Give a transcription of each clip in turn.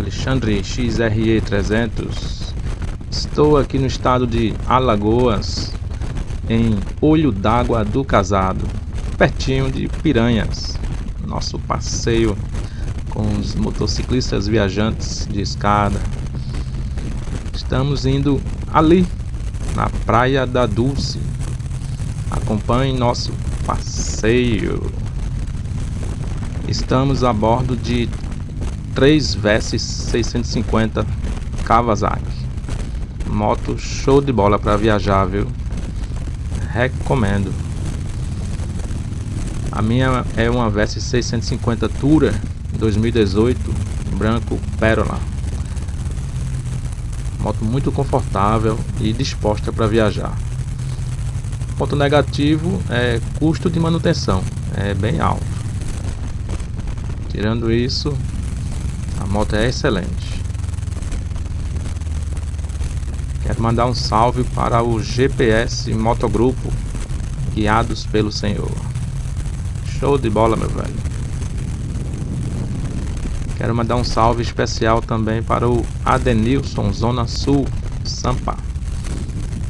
Alexandre XRE 300. Estou aqui no estado de Alagoas, em Olho d'Água do Casado, pertinho de Piranhas. Nosso passeio com os motociclistas viajantes de escada. Estamos indo ali, na Praia da Dulce. Acompanhe nosso passeio. Estamos a bordo de 3 Versys 650 Kawasaki. Moto show de bola para viajar, viu? Recomendo. A minha é uma Versys 650 Tura 2018, branco Pérola. Moto muito confortável e disposta para viajar. Ponto negativo é custo de manutenção, é bem alto. Tirando isso, moto é excelente. Quero mandar um salve para o GPS Motogrupo, guiados pelo Senhor. Show de bola, meu velho. Quero mandar um salve especial também para o Adenilson, Zona Sul, Sampa.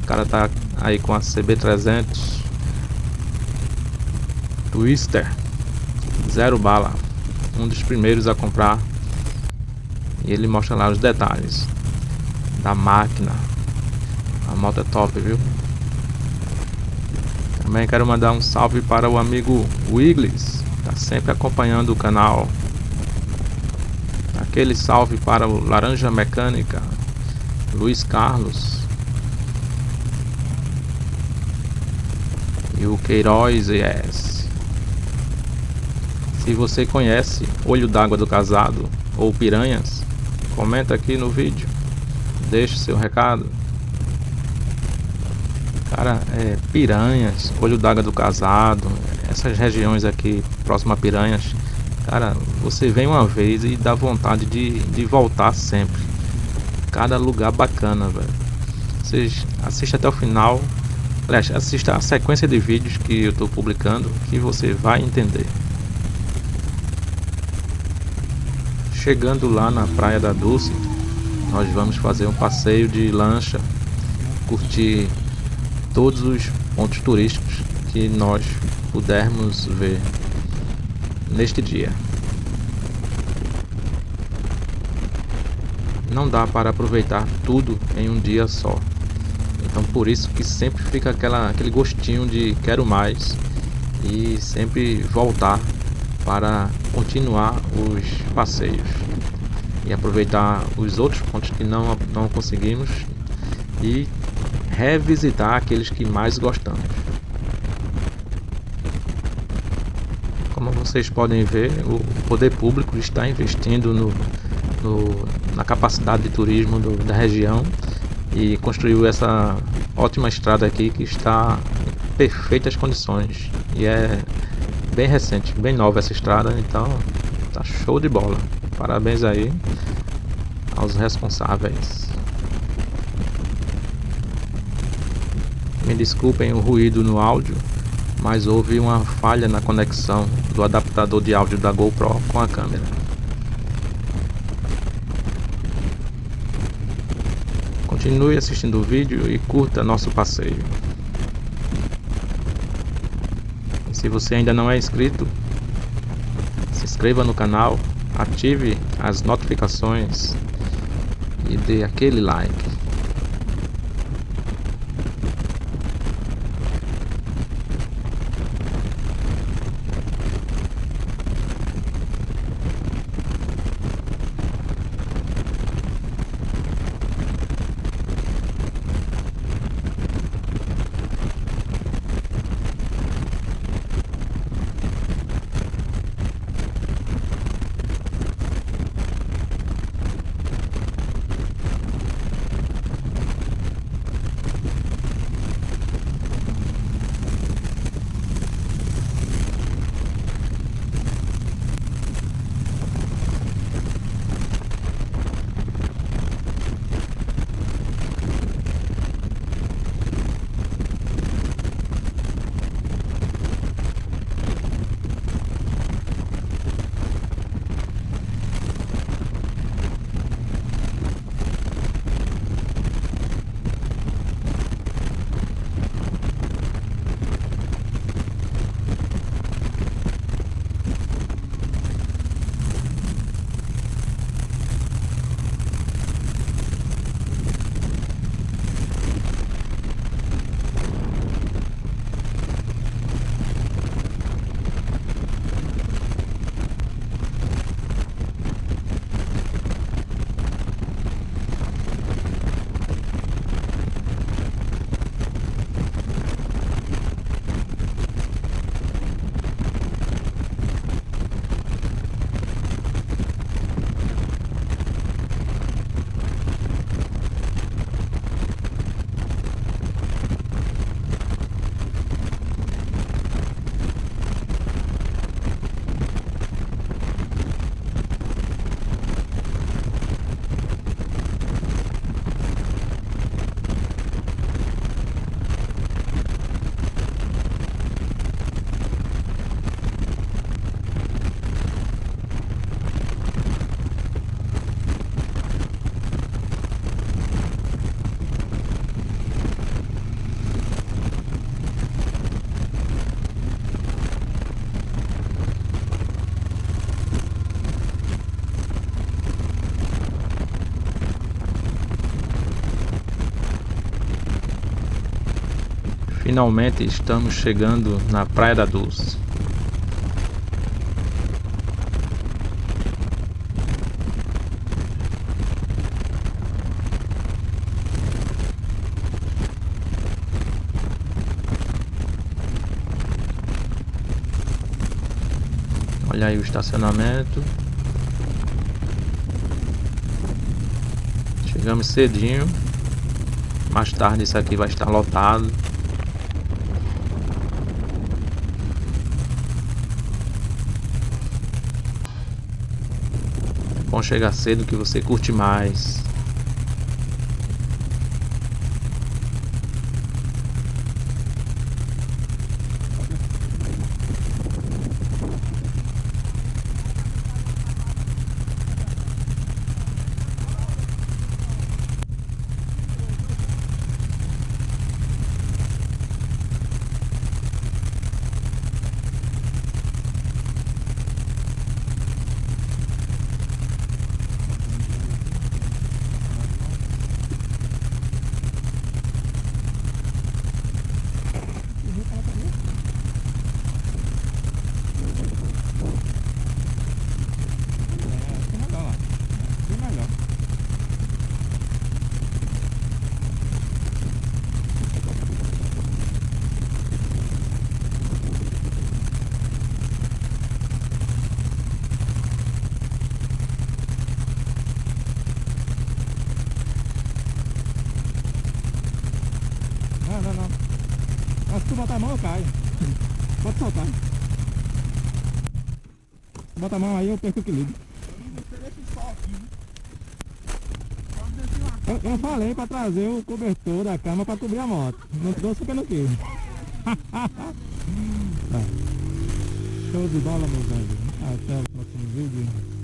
O cara tá aí com a CB300 Twister, zero bala, um dos primeiros a comprar e ele mostra lá os detalhes da máquina. A moto é top, viu? Também quero mandar um salve para o amigo Wiggles, tá sempre acompanhando o canal. Aquele salve para o Laranja Mecânica, Luiz Carlos. E o Queiroz ES. Se você conhece Olho d'Água do Casado ou Piranhas, comenta aqui no vídeo, deixe seu recado. Cara, é, Piranhas, Olho d'Água do Casado, essas regiões aqui próximo a Piranhas, cara, você vem uma vez e dá vontade de, de voltar sempre. Cada lugar bacana, velho. Vocês assistam até o final. Aliás, assista a sequência de vídeos que eu estou publicando que você vai entender. Chegando lá na Praia da Dulce, nós vamos fazer um passeio de lancha, curtir todos os pontos turísticos que nós pudermos ver neste dia. Não dá para aproveitar tudo em um dia só. Então por isso que sempre fica aquela, aquele gostinho de quero mais e sempre voltar para continuar os passeios e aproveitar os outros pontos que não, não conseguimos e revisitar aqueles que mais gostamos. Como vocês podem ver, o poder público está investindo no, no na capacidade de turismo do, da região e construiu essa ótima estrada aqui que está em perfeitas condições e é bem recente, bem nova essa estrada, então tá show de bola. Parabéns aí aos responsáveis. Me desculpem o ruído no áudio, mas houve uma falha na conexão do adaptador de áudio da GoPro com a câmera. Continue assistindo o vídeo e curta nosso passeio. Se você ainda não é inscrito, se inscreva no canal, ative as notificações e dê aquele like. Finalmente estamos chegando na Praia da Dulce. Olha aí o estacionamento. Chegamos cedinho. Mais tarde isso aqui vai estar lotado. Bom chegar cedo que você curte mais. Não, não, não. Mas se tu botar a mão eu caio. Pode soltar. Bota a mão aí eu perco o equilíbrio. Eu, eu falei pra trazer o cobertor da cama pra cobrir a moto. Não trouxe quis. Tá. Show de bola, meus amigos. Até o próximo vídeo.